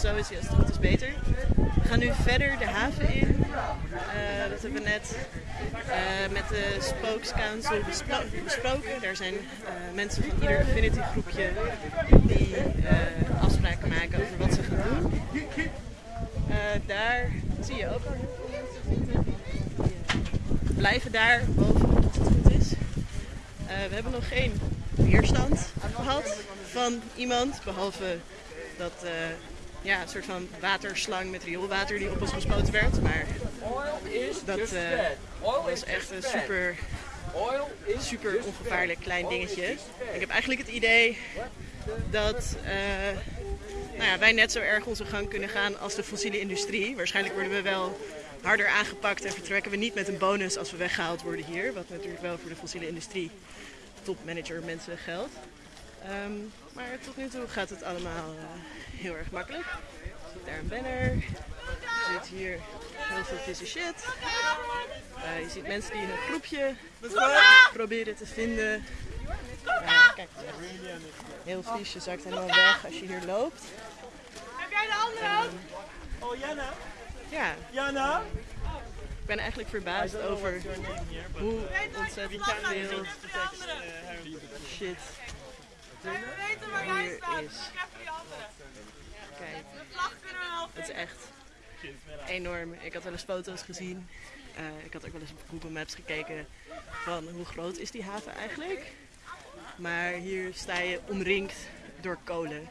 zo is hij als het is beter. We gaan nu verder de haven in. Eh, dat hebben we net eh, met de Spokes Council bespro- besproken. Daar zijn eh, mensen van ieder affinity groepje die afspraken maken over wat ze gaan doen. Daar zie je ook al eh, blijven daar boven als het goed is. We hebben nog geen weerstand gehad van iemand, behalve dat ja, een soort van waterslang met rioolwater die op ons gespoten werd. Maar dat eh, was echt een super, super ongevaarlijk klein dingetje. Ik heb eigenlijk het idee dat eh, nou ja, wij net zo erg onze gang kunnen gaan als de fossiele industrie. Waarschijnlijk worden we wel harder aangepakt en vertrekken we niet met een bonus als we weggehaald worden hier. Wat natuurlijk wel voor de fossiele industrie topmanager mensen geldt. Ehm, maar tot nu toe gaat het allemaal eh, heel erg makkelijk. Er zit daar een banner. Er zit hier heel veel vieze shit. Eh, je ziet mensen die in een groepje proberen te vinden. Eh, kijk, heel vies. Je zakt helemaal weg als je hier loopt. Heb jij de andere ook? Oh, Jana? Ja, Jana? ik ben eigenlijk verbaasd over hoe ontzettend veel shit We weten waar hier staat. Ik heb die andere. Kijk, het is echt enorm. Ik had wel eens foto's gezien. Eh, ik had ook wel eens op Google Maps gekeken van hoe groot is die haven eigenlijk. Maar hier sta je omringd door kolen.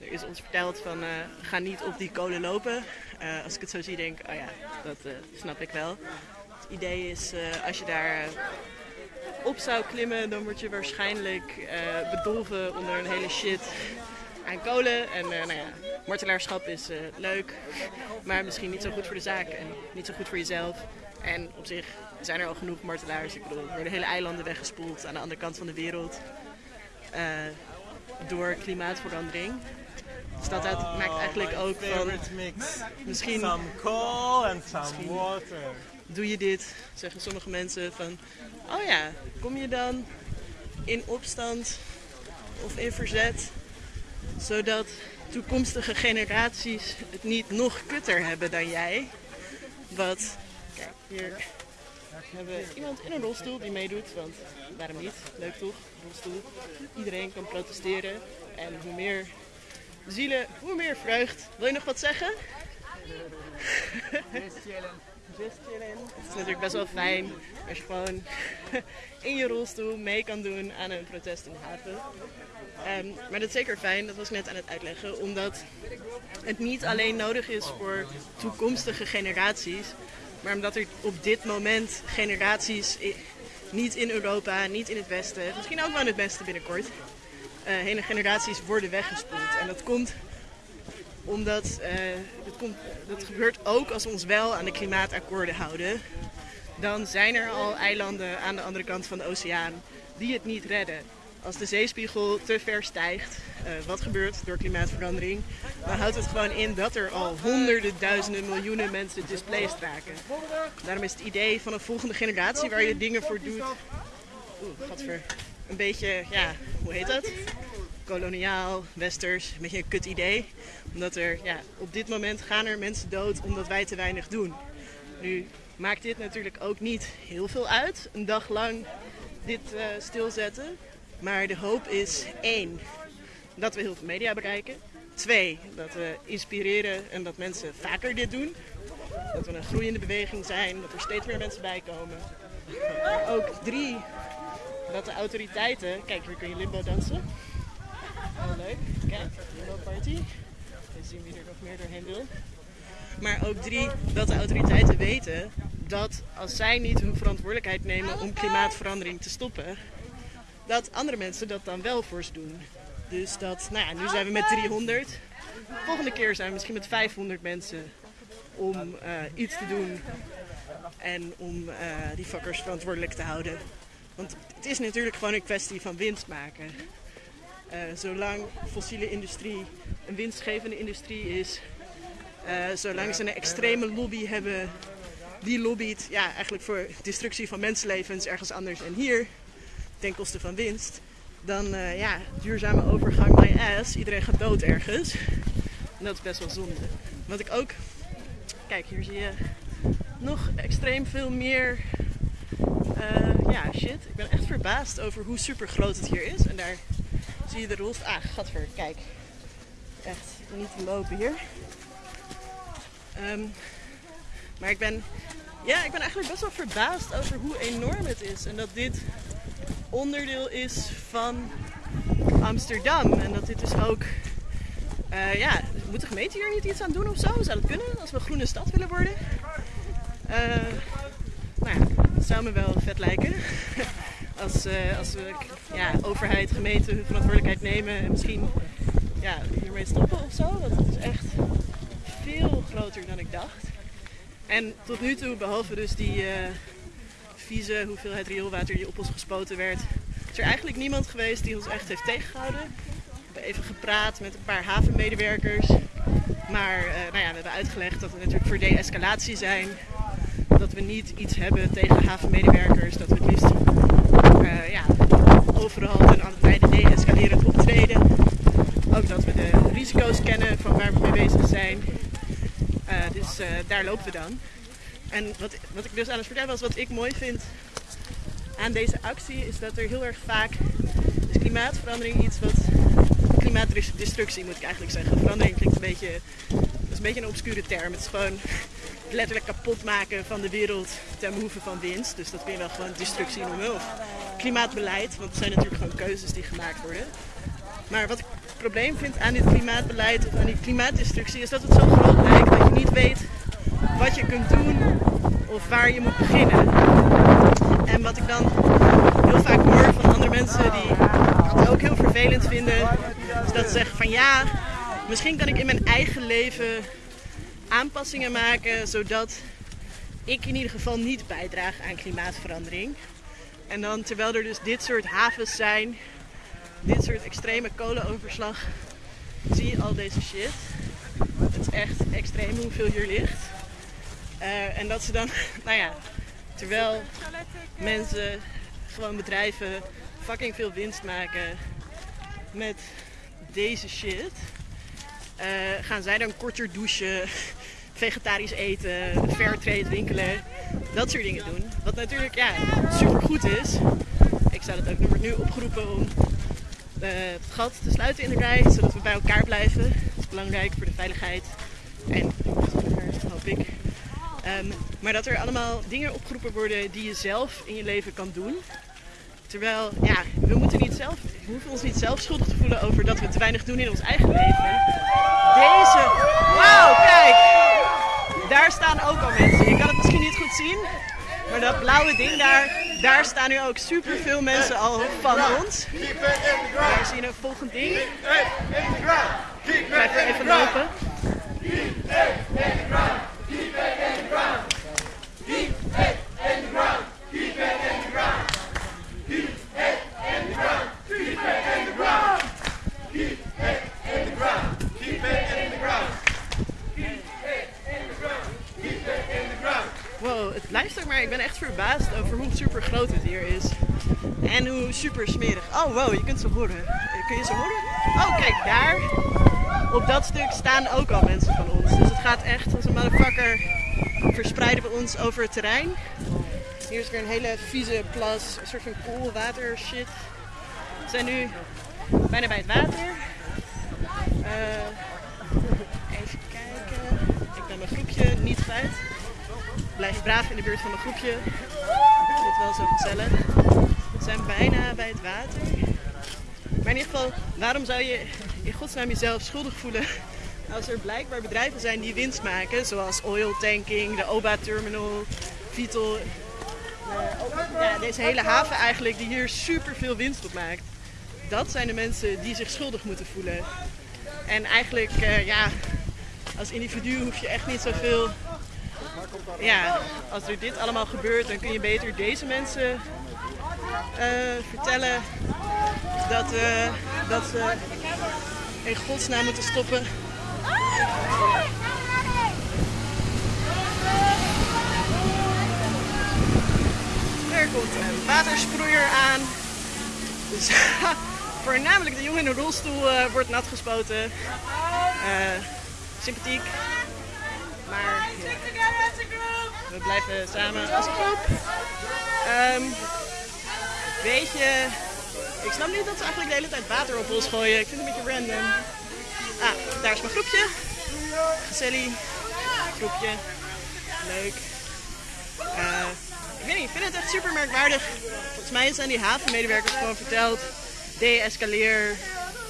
Er is ons verteld van eh, ga niet op die kolen lopen. Eh, als ik het zo zie denk ik, oh ja, dat snap ik wel. Het idee is als je daar op zou klimmen, dan word je waarschijnlijk eh, bedolven onder een hele shit aan kolen. En eh, nou ja, martelaarschap is eh, leuk, maar misschien niet zo goed voor de zaak en niet zo goed voor jezelf. En op zich zijn er al genoeg martelaars. Ik bedoel, er worden hele eilanden weggespoeld aan de andere kant van de wereld door klimaatverandering. Dus dat uit- maakt eigenlijk ook van, mix. misschien Some coal and some water. doe je dit, zeggen sommige mensen van, oh ja, kom je dan in opstand of in verzet, zodat toekomstige generaties het niet nog kutter hebben dan jij. Wat, kijk, hier hebben we iemand in een rolstoel die meedoet, want waarom niet? Leuk toch? Rolstoel. Iedereen kan protesteren en hoe meer zielen, hoe meer vreugd. Wil je nog wat zeggen? Just chillen. Het is natuurlijk best wel fijn als je gewoon in je rolstoel mee kan doen aan een protest in de haven. Ehm, maar dat is zeker fijn, dat was ik net aan het uitleggen, omdat het niet alleen nodig is voor toekomstige generaties, maar omdat er op dit moment generaties niet in Europa, niet in het Westen, misschien ook wel in het Westen binnenkort, hele generaties worden weggespoeld. En dat komt omdat eh, dat, komt, dat gebeurt ook als we ons wel aan de klimaatakkoorden houden. Dan zijn er al eilanden aan de andere kant van de oceaan die het niet redden. Als de zeespiegel te ver stijgt, eh, wat gebeurt door klimaatverandering, dan houdt het gewoon in dat er al honderden, duizenden, miljoenen mensen displaced raken. Daarom is het idee van een volgende generatie waar je dingen voor doet. Oeh, gadver. Een beetje, ja, hoe heet dat? koloniaal, westers, een beetje een kut idee. Omdat er, ja, op dit moment gaan er mensen dood omdat wij te weinig doen. Nu maakt dit natuurlijk ook niet heel veel uit, een dag lang dit eh, stilzetten. Maar de hoop is één, dat we heel veel media bereiken. Twee, dat we inspireren en dat mensen vaker dit doen. Dat we een groeiende beweging zijn, dat er steeds meer mensen bij komen. Ook drie, dat de autoriteiten... Kijk, hier kun je limbo dansen. Heel leuk. Kijk, Limbo Party. We zien wie er nog meer doorheen wil. Maar ook drie, dat de autoriteiten weten dat als zij niet hun verantwoordelijkheid nemen om klimaatverandering te stoppen, dat andere mensen dat dan wel voor ze doen. Dus dat, nou ja, nu zijn we met 300. Volgende keer zijn we misschien met 500 mensen om eh, iets te doen en om eh, die fuckers verantwoordelijk te houden. Want het is natuurlijk gewoon een kwestie van winst maken. Eh, zolang fossiele industrie een winstgevende industrie is, eh, zolang ze een extreme lobby hebben die lobbyt ja, eigenlijk voor destructie van mensenlevens ergens anders en hier, ten koste van winst, dan eh, ja, duurzame overgang my ass, iedereen gaat dood ergens. En dat is best wel zonde. Wat ik ook. Kijk, hier zie je nog extreem veel meer. Eh, ja, shit. Ik ben echt verbaasd over hoe super groot het hier is. En daar zie je de rolst. Ah, gadver, kijk. Echt niet te lopen hier. Ehm, maar ik ben, ja, ik ben eigenlijk best wel verbaasd over hoe enorm het is. En dat dit onderdeel is van Amsterdam. En dat dit dus ook. eh, ja, moet de gemeente hier niet iets aan doen of zo? Zou dat kunnen als we een groene stad willen worden? Eh, nou ja, dat zou me wel vet lijken. Als, eh, als we ja, overheid, gemeente hun verantwoordelijkheid nemen en misschien ja, hiermee stoppen of zo. Want het is echt veel groter dan ik dacht. En tot nu toe, behalve dus die eh, vieze hoeveelheid rioolwater die op ons gespoten werd, is er eigenlijk niemand geweest die ons echt heeft tegengehouden. We hebben even gepraat met een paar havenmedewerkers. Maar eh, nou ja, we hebben uitgelegd dat we natuurlijk voor de-escalatie zijn. Dat we niet iets hebben tegen havenmedewerkers. Dat we het liefst eh, ja, overal ten alle tijde de-escalerend optreden. Ook dat we de risico's kennen van waar we mee bezig zijn. Eh, dus eh, daar lopen we dan. En wat, wat ik dus aan het vertellen was, wat ik mooi vind aan deze actie, is dat er heel erg vaak is klimaatverandering iets wat klimaatdestructie moet ik eigenlijk zeggen. Verandering klinkt een beetje, dat is een beetje een obscure term. Het is gewoon letterlijk kapot maken van de wereld ten behoeve van winst. Dus dat kun je wel gewoon destructie noemen. Of klimaatbeleid, want het zijn natuurlijk gewoon keuzes die gemaakt worden. Maar wat ik het probleem vind aan dit klimaatbeleid of aan die klimaatdestructie is dat het zo groot lijkt dat je niet weet wat je kunt doen of waar je moet beginnen. En wat ik dan heel vaak hoor van andere mensen die dat ook heel vervelend vinden, is dat ze zeggen van ja, misschien kan ik in mijn eigen leven aanpassingen maken zodat ik in ieder geval niet bijdraag aan klimaatverandering. En dan terwijl er dus dit soort havens zijn, dit soort extreme kolenoverslag, zie je al deze shit. Het is echt extreem hoeveel hier ligt. Eh, en dat ze dan, nou ja, terwijl mensen, gewoon bedrijven, fucking veel winst maken met deze shit, eh, gaan zij dan korter douchen, vegetarisch eten, fairtrade winkelen, dat soort dingen doen. Wat natuurlijk ja, super goed is. Ik zou dat ook nu opgeroepen om eh, het gat te sluiten in de rij, zodat we bij elkaar blijven. Dat is belangrijk voor de veiligheid en hoop ik. Ehm, maar dat er allemaal dingen opgeroepen worden die je zelf in je leven kan doen. Terwijl, ja, we, moeten niet zelf, we hoeven ons niet zelf schuldig te voelen over dat we te weinig doen in ons eigen leven. Deze, wauw, kijk! Daar staan ook al mensen. Je kan het misschien niet goed zien, maar dat blauwe ding daar, daar staan nu ook superveel mensen al van ons. Daar zie je een volgend ding. Ik blijf er even lopen. Wow, het blijft ook maar. Ik ben echt verbaasd over hoe super groot het hier is. En hoe super smerig. Oh wow, je kunt ze horen. Kun je ze horen? Oh kijk, daar. Op dat stuk staan ook al mensen van ons. Dus het gaat echt als een motherfucker. Verspreiden we ons over het terrein. Hier is weer een hele vieze plas. Een soort van koolwater shit. We zijn nu bijna bij het water. Eh, even kijken. Ik ben mijn groepje niet kwijt. Blijf braaf in de buurt van mijn groepje. Het wel zo gezellig. We zijn bijna bij het water. Maar in ieder geval, waarom zou je in godsnaam jezelf schuldig voelen als er blijkbaar bedrijven zijn die winst maken, zoals oil tanking, de OBA terminal, Vital, eh, ja, deze hele haven eigenlijk, die hier super veel winst op maakt. Dat zijn de mensen die zich schuldig moeten voelen. En eigenlijk, eh, ja, als individu hoef je echt niet zoveel ja, als er dit allemaal gebeurt, dan kun je beter deze mensen eh, vertellen dat, eh, dat ze in godsnaam moeten stoppen. Er komt een watersproeier aan. Dus voornamelijk de jongen in de rolstoel eh, wordt nat gespoten. Sympathiek. We blijven samen als een groep. Ehm weet je, ik snap niet dat ze eigenlijk de hele tijd water op ons gooien. Ik vind het een beetje random. Ah, daar is mijn groepje. Gezellig. Groepje. Leuk. Eh, ik weet niet, ik vind het echt super merkwaardig. Volgens mij zijn die havenmedewerkers gewoon verteld. De-escaleer.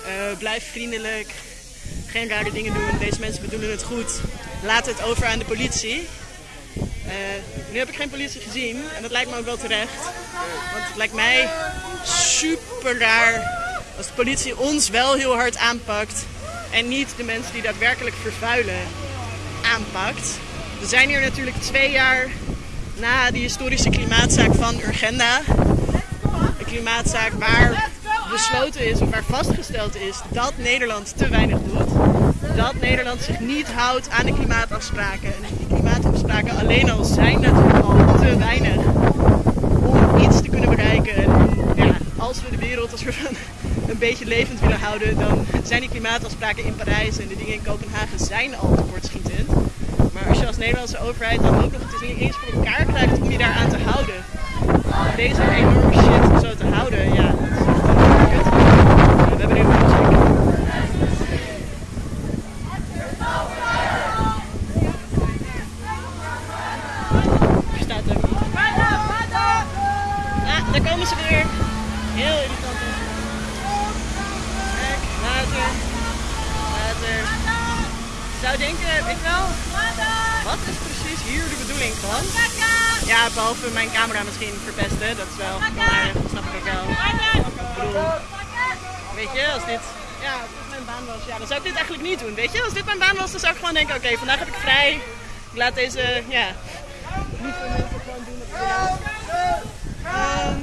eh, blijf vriendelijk. Geen rare dingen doen. Deze mensen bedoelen het goed. Laat het over aan de politie. Eh, nu heb ik geen politie gezien en dat lijkt me ook wel terecht. Want het lijkt mij super raar als de politie ons wel heel hard aanpakt en niet de mensen die daadwerkelijk vervuilen aanpakt. We zijn hier natuurlijk twee jaar na die historische klimaatzaak van Urgenda. Een klimaatzaak waar besloten is of waar vastgesteld is dat Nederland te weinig doet. Dat Nederland zich niet houdt aan de klimaatafspraken. Klimaatafspraken alleen al zijn natuurlijk al te weinig om iets te kunnen bereiken. En ja, als we de wereld als we een beetje levend willen houden, dan zijn die klimaatafspraken in Parijs en de dingen in Kopenhagen zijn al tekortschietend. Maar als je als Nederlandse overheid dan ook nog het niet eens voor elkaar krijgt om je daar aan te houden, deze enorme shit zo te houden, ja, dat is echt wel kut. We hebben nu een muziek. Er staat hem. Ah, daar komen ze weer. Heel irritant. Kijk, water. Water. Ik zou denken, weet je wel, wat is precies hier de bedoeling van? Ja, behalve mijn camera misschien verpesten, dat is wel, maar dat snap ik ook wel. Ik bedoel, weet je, als dit, ja, als dit mijn baan was, ja, dan zou ik dit eigenlijk niet doen, weet je. Als dit mijn baan was, dan zou ik gewoon denken, oké, vandaag heb ik vrij. Ik laat deze, ja, niet veel mensen gewoon doen wat. Ehm.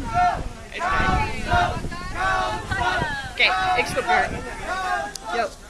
Oké, ik stop weer. Yo.